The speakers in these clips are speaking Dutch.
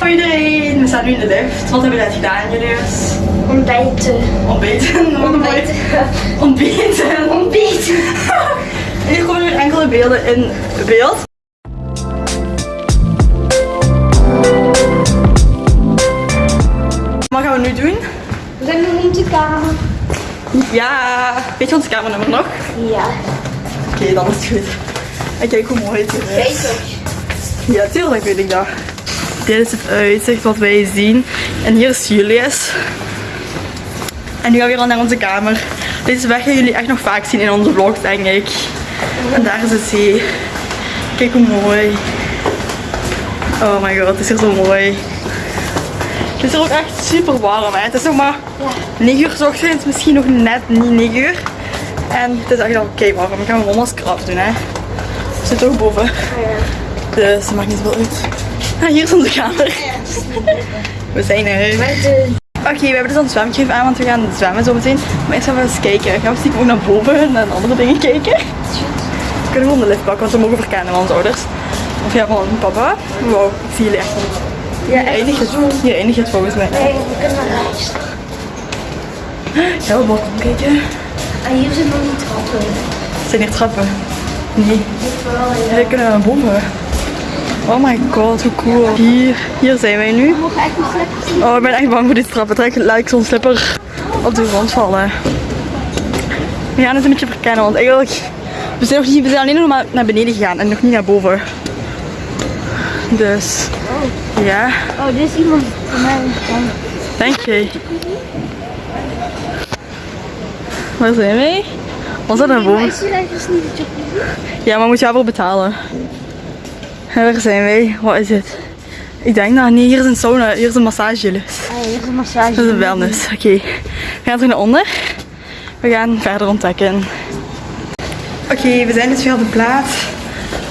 Hoi iedereen, we staan nu in de lift. Wat hebben we net gedaan, Julius? Ontbijten. Ontbijten. Ontbeten. Ontbijten. En hier komen weer enkele beelden in beeld. Wat gaan we nu doen? We zijn nog in de kamer. Ja, weet je ons kamernummer nog? Ja. Oké, dan is het goed. En kijk hoe mooi het hier is. Weet. Ja, tuurlijk weet ik dat. Dit is het uitzicht wat wij zien. En hier is Julius. En nu gaan we weer al naar onze kamer. Deze weg gaan jullie echt nog vaak zien in onze vlogs, denk ik. En daar is de zee. Kijk hoe mooi. Oh my god, het is hier zo mooi. Het is hier ook echt super warm. Hè. Het is nog maar 9 uur 's ochtends, misschien nog net niet 9 uur. En het is echt al kei warm. Ik ga mijn masker afdoen. Hè. We zitten ook boven. Dus dat maakt niet zoveel uit. Ah, hier is onze kamer. We zijn er. Oké, we hebben dus een zwemgriep aan, want we gaan zwemmen zo meteen. Maar eerst gaan we eens kijken. Gaan we stiekem ook naar boven en naar andere dingen kijken. We kunnen gewoon de lift pakken, want we mogen verkennen van onze ouders. Of ja, van papa. Wow, ik zie jullie echt niet. Ja, Hier eindigt het, hier eindigt het volgens mij. Nee, we kunnen naar rechts. Ja, we balkon kijken. En hier zijn nog niet trappen. Zijn hier trappen? Nee. Ja, we kunnen naar boven. Oh my god, hoe cool. Hier, hier zijn wij nu. Oh, ik ben echt bang voor die trappen. Trek lijkt zo'n slipper op de grond vallen. We gaan het een beetje verkennen, want eigenlijk... We zijn, nog niet, we zijn alleen nog maar naar beneden gegaan en nog niet naar boven. Dus, ja, Oh, dit is iemand van mij. denk je. Waar zijn wij? Was dat naar Maar boven? Ja, maar moet je daarvoor betalen. En waar zijn wij? Wat is het? Ik denk dat, nee, hier is een sauna, hier is een massagelus. Ah, hier is een massage. Dat is een wellness. Oké, we gaan terug naar onder. We gaan verder ontdekken. Oké, we zijn dus weer op de plaats.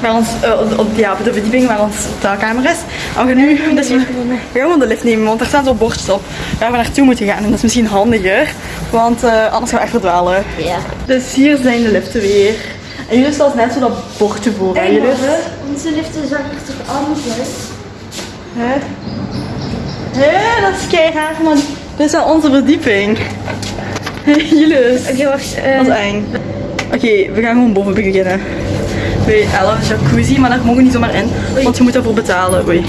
Waar ons, eh, op, ja, op de verdieping waar ons hotelkamer is. En we gaan nu, dus we, we gaan de lift nemen, want er staan zo'n bordjes op waar we naartoe moeten gaan. En dat is misschien handiger, want eh, anders gaan we echt verdwalen. Ja. Dus hier zijn de liften weer. En jullie staan net zo dat bordje voor. hè, jullie? Onze liften zag er toch anders uit? Hè? Hè, dat is keihard, man. Dit is wel onze verdieping. Jullie. Oké, wacht. eh, Dat is eng. Oké, we gaan gewoon boven beginnen. Bij 11 jacuzzi, maar daar mogen we niet zomaar in, want je moet daarvoor betalen. Oei.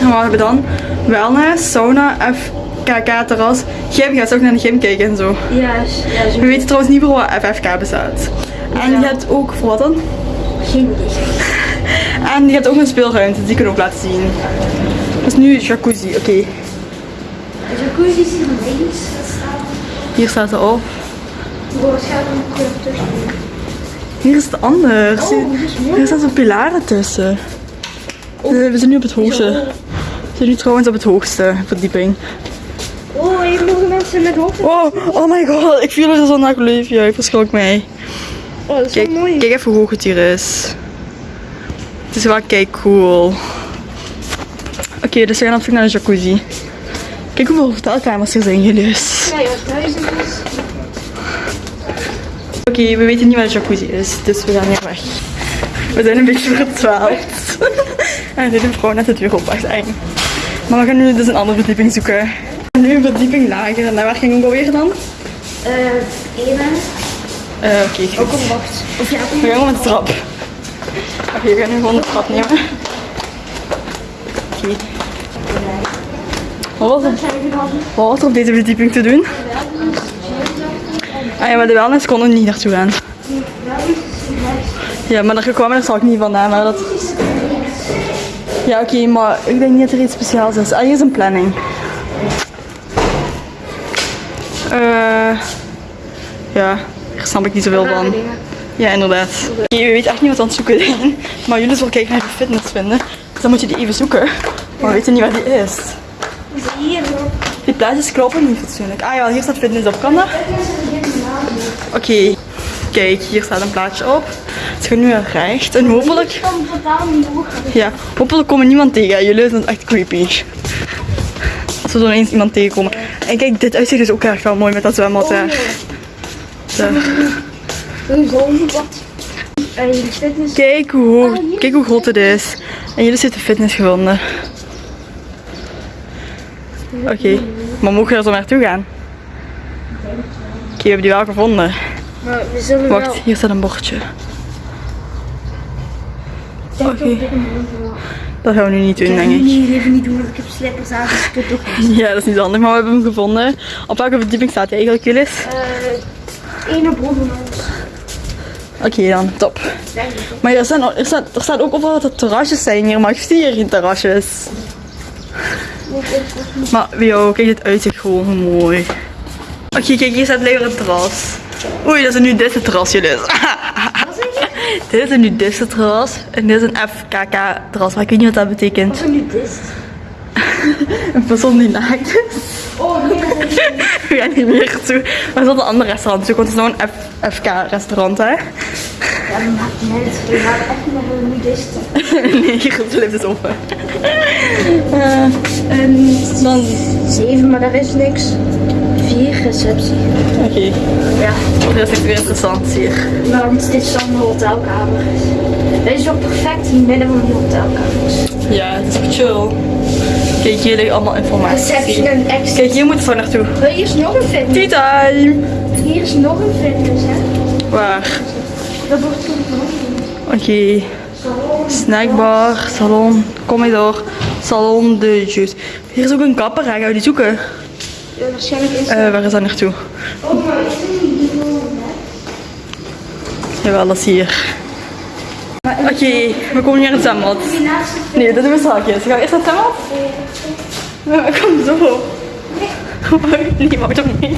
En wat hebben we dan? Wellness, sauna, FKK-terras. Gym, gaat ook naar de gym kijken en zo. Ja, zo. We weten trouwens niet voor wat FFK bestaat. En je hebt ook, voor wat dan? Geen idee. En je hebt ook een speelruimte, die kunnen we ook laten zien. Dat is nu jacuzzi, oké. De jacuzzi is hier links. Dat staat. Hier staat ze tussen. Hier is het anders. Oh. Hier staan zo'n pilaren tussen. Eh, We zijn nu op het hoogste. We zijn nu trouwens op het hoogste verdieping. Oh, hier mogen mensen met hoofd. Wow, oh my god, ik viel er zo naar leefje. Ik verschrok mij. Oh, dat is Kijk, mooi. kijk even hoe hoog het hier is. Het is wel kijk cool. Oké, dus we gaan op zoek naar een jacuzzi. Kijk hoeveel hotelkamers er zijn, Julius. Ja, joh, duizend. Oké, we weten niet waar de jacuzzi is, dus we gaan hier weg. We zijn een beetje verdwaald. en zit een vrouw net de deur op, eng. Maar we gaan nu dus een andere verdieping zoeken. Gaan nu een verdieping lager. En naar waar gingen we alweer dan? Eh. Eh, Oké. Ook een wacht. Of ja, We gaan met de trap. Oké, we gaan nu gewoon de trap nemen. Oké. Wat, was er, wat was er op deze verdieping te doen? Ah ja, maar de wellness konden we niet naartoe gaan. Ja, maar daar er zal ik niet vandaan, maar dat... Ja, oké, maar ik denk niet dat er iets speciaals is. Ah, hier is een planning. Eh... ja, hier snap ik niet zoveel van. Ja, inderdaad. Oké, we weten echt niet wat aan het zoeken zijn. Maar jullie zullen kijken naar de fitness vinden. Dus dan moet je die even zoeken. Maar we weten niet waar die is. Hier. Die plaatjes kloppen niet fatsoenlijk. Ah ja, hier staat fitness op. Kan dat? Oké. Kijk, hier staat een plaatje op. We gaan nu naar recht. En hopelijk... Ja, hopelijk komen niemand tegen. Jullie zijn echt creepy. We zo ineens iemand tegenkomen. En kijk, dit uitzicht is ook erg wel mooi met dat zwembad daar. Daar. Een. Kijk hoe, hoog, kijk hoe groot het is. En jullie zitten fitness gevonden. Oké, maar mogen we er zo naartoe gaan? Oké, we hebben die wel gevonden. Maar we zullen Wacht, wel... hier staat een bordje. Oké. Dit Dat gaan we nu niet doen, Ik denk ik. niet even niet doen, want ik heb slippers aan, dus ik kan het toch niet. Ja, dat is niet handig, maar we hebben hem gevonden. Op welke verdieping staat hij eigenlijk, Julis? Eh, ene bron van ons. Oké dan, top. Maar er, staan, er, staat, er staat ook overal dat er terrasjes zijn hier, maar ik zie hier geen terrasjes. Maar yo, kijk het uitzicht gewoon mooi. Oké, kijk, hier staat maar een terras. Oei, dat is een nudiste terras, Julis. dit is een nudiste terras en dit is een FKK terras, maar ik weet niet wat dat betekent. Wat is er nu dit? Een persoon die naakt is. Oh, nee, We gaan hier meer toe. Maar er is een ander restaurant zoeken, want het is nou een FK restaurant, hè? Ja, dat maakt niet uit. We gaan echt naar de nudisten. nee, hier blijft het open. Een Dan, zeven, maar daar is niks. Receptie. oké. Ja, Er is echt weer interessant hier. want dit is dan de hotelkamer. Dit is ook perfect in het midden van die hotelkamers. Ja, het is echt chill. Kijk, hier ligt allemaal informatie. Receptie en extra. Kijk, hier moeten we naartoe. Hier is nog een fitness. Tea time! Hier is nog een fitness, hè. Waar? Dat wordt. Oké. Snackbar, salon, kom maar door. Salon de jus. Hier is ook een kapper, hè? gaan we die zoeken? Waarschijnlijk is Eh, waar is dat naartoe? Oh, maar is het niet die volgende? Jawel, is hier. Oké, we komen hier in het zwembad. Nee, dat doen we straks. Gaan we eerst naar het zwembad? Ja, kom zo. Nee, mag toch niet?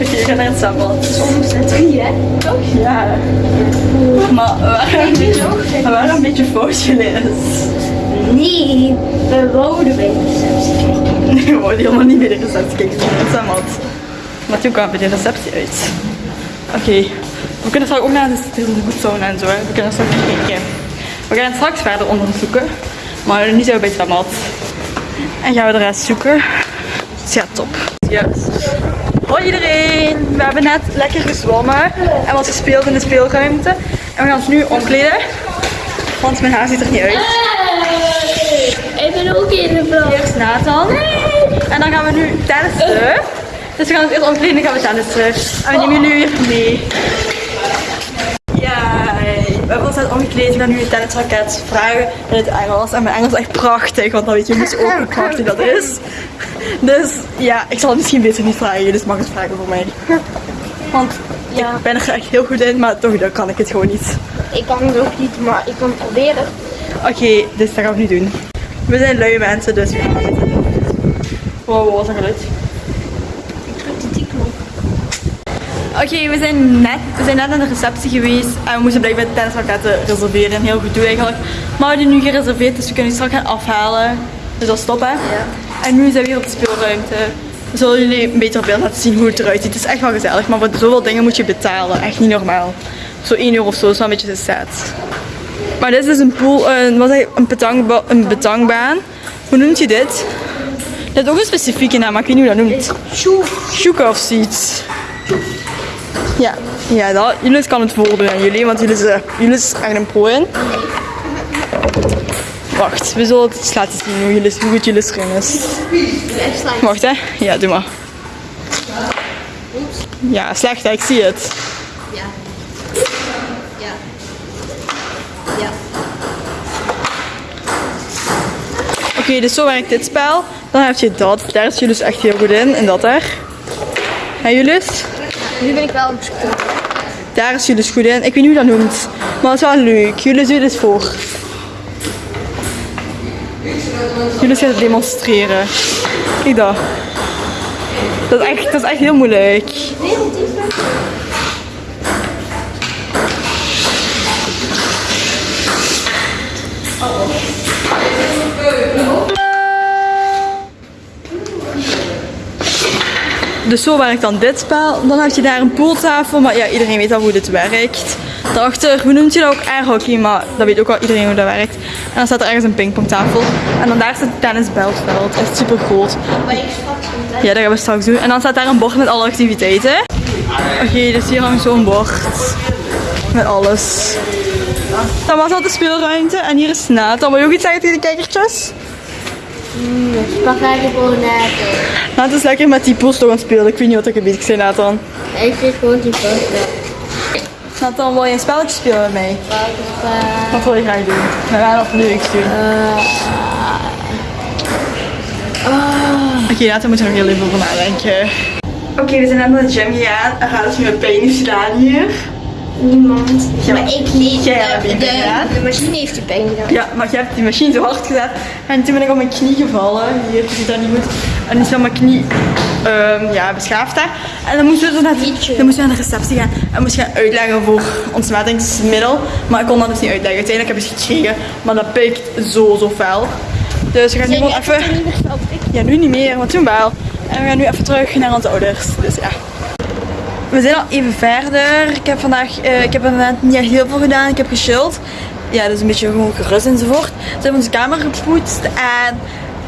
Oké, we gaan naar het zwembad. Soms zijn drie, hè? Toch? Ja. Maar waren een beetje, we waren een beetje fout gelezen. Nee, we wouden bij de receptie kijken. Nee, we wouden helemaal niet bij de receptie kijken. Zwembad. Maar toen kwamen we bij de receptie uit. Oké, we kunnen straks ook naar de goed en zo. Hè. We kunnen straks kijken. We gaan straks verder onderzoeken. Maar nu zijn we bij het zwembad. En gaan we de rest zoeken. Dus ja, top. Juist. Hoi iedereen! We hebben net lekker gezwommen en wat gespeeld in de speelruimte. En we gaan ons nu omkleden. Want mijn haar ziet er niet uit. Ben ook in de vrouw. Eerst Nathan. En dan gaan we nu tennissen. Dus we gaan ons eerst omkleden en gaan we tennissen. En we nemen jullie weer mee. Ja, we hebben ons net omgekleed. We gaan nu een tennisraket vragen in het Engels. En mijn Engels is echt prachtig, want dan weet je dus ook hoe prachtig dat is. Dus ja, ik zal het misschien beter niet vragen, dus mag het vragen voor mij. Want Ja. ik ben er echt heel goed in, maar toch dan kan ik het gewoon niet. Ik kan het ook niet, maar ik kan het proberen. Oké, dus dat gaan we nu doen. We zijn lui mensen, dus we gaan het doen. Wow, wat was dat geluid? Ik druk die knop. Oké, we, zijn net, we zijn net aan de receptie geweest en we moesten blijkbaar de tennisraketten reserveren. Een heel goed doe eigenlijk. Maar we hebben die nu gereserveerd, dus we kunnen die straks gaan afhalen. Dus dat is top hè? Ja. En nu zijn we hier op de speelruimte. We zullen jullie een beter beeld laten zien hoe het eruit ziet. Het is echt wel gezellig, maar voor zoveel dingen moet je betalen. Echt niet normaal. Zo 1 euro of zo is wel een beetje te sad. Maar dit is een pool, een, wat je, een, een betangbaan. Hoe noemt je dit? Dit heeft ook een specifieke naam, maar ik weet niet hoe dat noemt. Sjoeka of zoiets. Ja, ja dat, Julius kan het voordoen aan jullie, want Julius is echt een pro in. Wacht, we zullen het laten zien hoe, Julius, hoe goed Julius erin is. Wacht hè, ja doe maar. Ja, slecht hè, ik zie het. Ja. Ja. Ja. Oké, dus zo werkt dit spel. Dan heb je dat, daar is Julius echt heel goed in, en dat daar. En Julius? Nu ben ik wel op school. Daar is Julius goed in. Ik weet niet hoe dat noemt. Maar het is wel leuk. Julius doet het voor. Julius gaat het demonstreren. Kijk dat. Dat is echt, dat is echt heel moeilijk. Dus zo werkt dan dit spel. Dan heb je daar een pooltafel, maar ja, iedereen weet al hoe dit werkt. Daarachter, hoe noemt je dat ook? Airhockey, maar dat weet ook wel iedereen hoe dat werkt. En dan staat er ergens een pingpongtafel. En dan daar staat het tennisbelveld, echt super groot. Ja, dat gaan we straks doen. En dan staat daar een bord met alle activiteiten. Oké, dus hier hangt zo'n bord. Met alles. Dan was dat de speelruimte. En hier is Nathan. Wil je ook iets zeggen tegen de kijkertjes? Mm, spaghetti bolognese. Is lekker met die post aan het spelen. Ik weet niet wat ik een beetje zei, Nathan. Ik vind gewoon die pasta. Nathan, wil je een spelletje spelen met mij? Wat wil je graag doen? We gaan nog leuks doen. Oké, Nathan moet er nog heel even over nadenken. Oké, we zijn net naar de gym gegaan. En gaat het nu met pijn gedaan hier. Niemand. Ja. Maar ik niet. Jij hebt de, de machine heeft die pijn gedaan. Ja, maar je hebt die machine zo hard gezet. En toen ben ik op mijn knie gevallen. Hier, je ziet dat niet goed. En is mijn knie ehm, ja, beschaafd. Hè. En dan moesten we, naar de, dan moesten we naar de receptie gaan. En moesten gaan uitleggen voor ontsmettingsmiddel. Maar ik kon dat dus niet uitleggen. Uiteindelijk heb ik het gekregen. Maar dat pikt zo, zo fel. Dus we gaan nu gewoon even... Ja, nu niet meer, maar toen wel. En we gaan nu even terug naar onze ouders. Dus ja. We zijn al even verder. Ik heb vandaag, eh, ik heb inderdaad niet echt heel veel gedaan. Ik heb gechilled. Ja, dus een beetje gewoon gerust enzovoort. We hebben onze kamer gepoetst en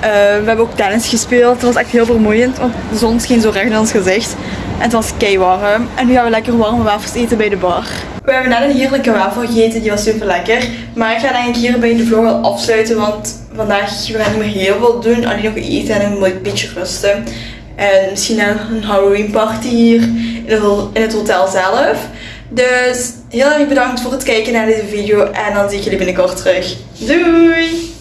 eh, we hebben ook tennis gespeeld. Het was echt heel vermoeiend, want de zon scheen zo recht in ons gezicht. En het was kei warm. En nu gaan we lekker warme wafels eten bij de bar. We hebben net een heerlijke wafel gegeten, die was super lekker. Maar ik ga denk ik hierbij de vlog al afsluiten, want vandaag we gaan niet meer heel veel doen. Alleen nog eten en een beetje rusten. En misschien een Halloween party hier in het hotel zelf. Dus heel erg bedankt voor het kijken naar deze video en dan zie ik jullie binnenkort terug. Doei!